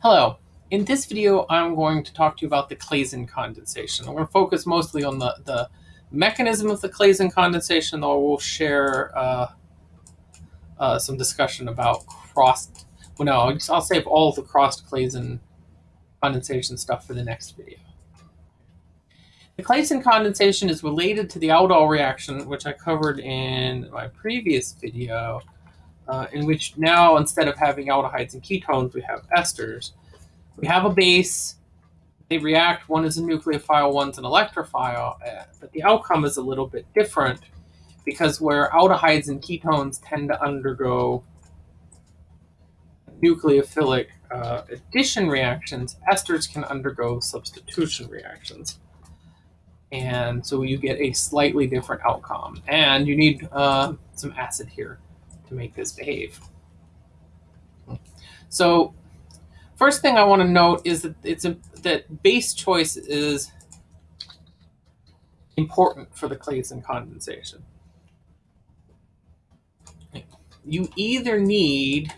Hello. In this video, I'm going to talk to you about the Claisen condensation. I'm going to focus mostly on the, the mechanism of the Claisen condensation, though we'll share uh, uh, some discussion about cross. Well, no, I'll, just, I'll save all the crossed Claisen condensation stuff for the next video. The Claisen condensation is related to the Aldol reaction, which I covered in my previous video, uh, in which now instead of having aldehydes and ketones, we have esters. We have a base, they react, one is a nucleophile, one's an electrophile, uh, but the outcome is a little bit different because where aldehydes and ketones tend to undergo nucleophilic uh, addition reactions, esters can undergo substitution reactions. And so you get a slightly different outcome. And you need uh, some acid here to make this behave. So first thing I want to note is that it's a, that base choice is important for the Claisen condensation. You either need,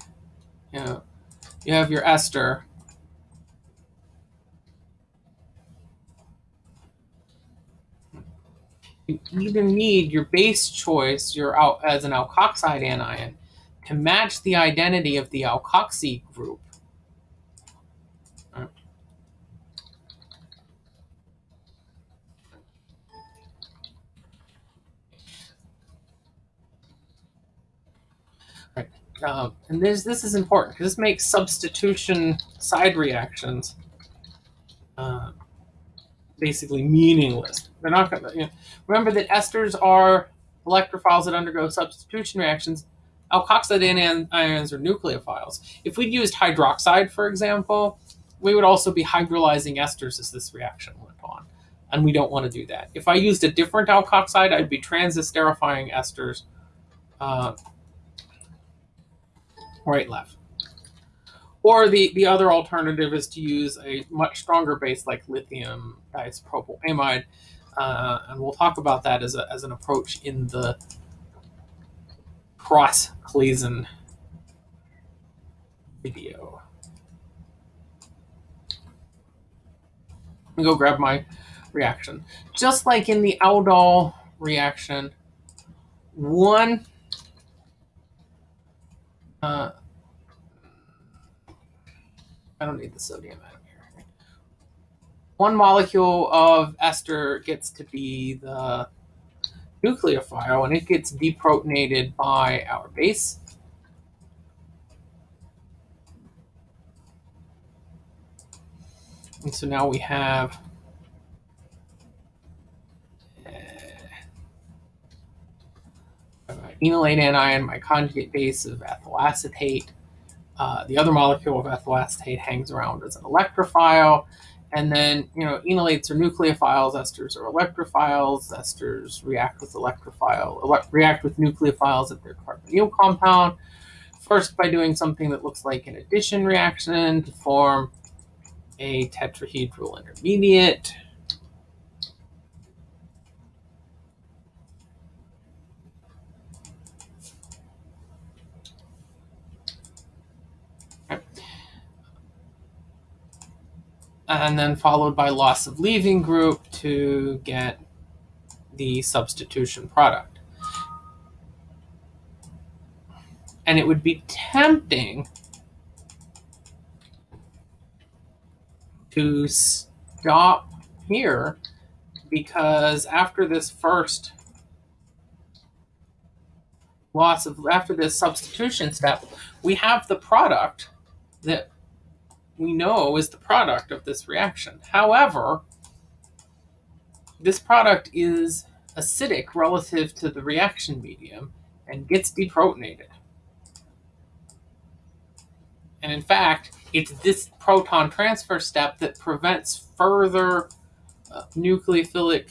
you know, you have your ester, you either need your base choice, your out as an alkoxide anion, to match the identity of the alkoxy group. Right. Um, and this this is important because this makes substitution side reactions uh, basically meaningless. They're not going to, you know, remember that esters are electrophiles that undergo substitution reactions. Alkoxide anions are nucleophiles. If we'd used hydroxide, for example, we would also be hydrolyzing esters as this reaction went on. And we don't want to do that. If I used a different alkoxide, I'd be transesterifying esters uh, right, left. Or the, the other alternative is to use a much stronger base like lithium diisopropyl uh, and we'll talk about that as, a, as an approach in the cross Claisen video. Let me go grab my reaction. Just like in the aldol reaction, one uh, I don't need the sodium atom here. One molecule of ester gets to be the nucleophile and it gets deprotonated by our base. And so now we have uh, enolate anion, my conjugate base of ethyl acetate, uh, the other molecule of ethyl acetate hangs around as an electrophile. And then, you know, enolates are nucleophiles, esters are electrophiles. Esters react with electrophile, ele react with nucleophiles at their carbonyl compound. First, by doing something that looks like an addition reaction to form a tetrahedral intermediate. And then followed by loss of leaving group to get the substitution product. And it would be tempting to stop here because after this first loss of, after this substitution step, we have the product that we know is the product of this reaction. However, this product is acidic relative to the reaction medium and gets deprotonated. And in fact, it's this proton transfer step that prevents further uh, nucleophilic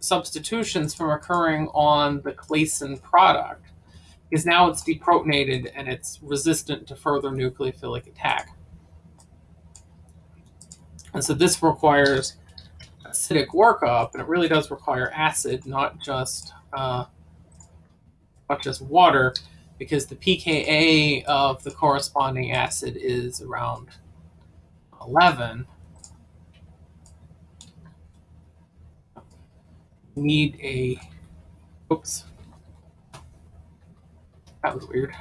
substitutions from occurring on the Claisen product because now it's deprotonated and it's resistant to further nucleophilic attack. And so this requires acidic workup, and it really does require acid, not just uh, not just water, because the pKa of the corresponding acid is around 11, need a, oops, that was weird.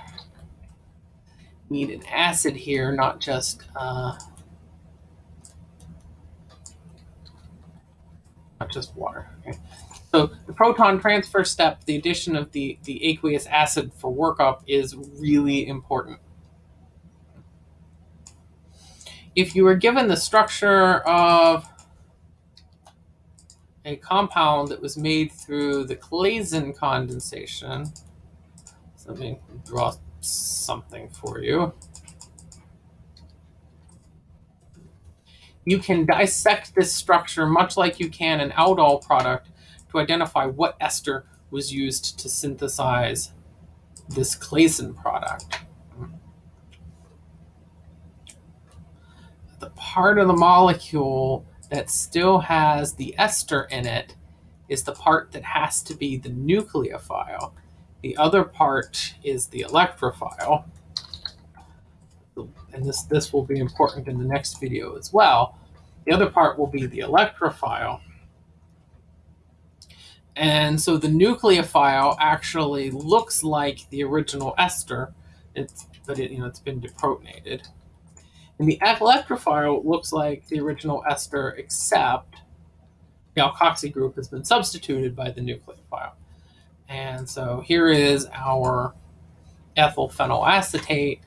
Need an acid here, not just, uh, just water. Okay. So the proton transfer step, the addition of the, the aqueous acid for workup is really important. If you were given the structure of a compound that was made through the Claisen condensation, so let me draw something for you. You can dissect this structure much like you can an aldol product to identify what ester was used to synthesize this Claisen product. The part of the molecule that still has the ester in it is the part that has to be the nucleophile. The other part is the electrophile. And this, this will be important in the next video as well. The other part will be the electrophile. And so the nucleophile actually looks like the original ester, it's, but it, you know, it's been deprotonated. And the electrophile looks like the original ester, except the alkoxy group has been substituted by the nucleophile. And so here is our ethyl phenylacetate,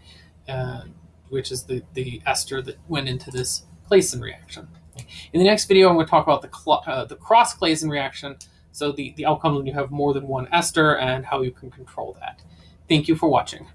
uh, which is the, the ester that went into this Claisen reaction. In the next video, I'm going to talk about the, uh, the cross-Claisen reaction, so the, the outcomes when you have more than one ester and how you can control that. Thank you for watching.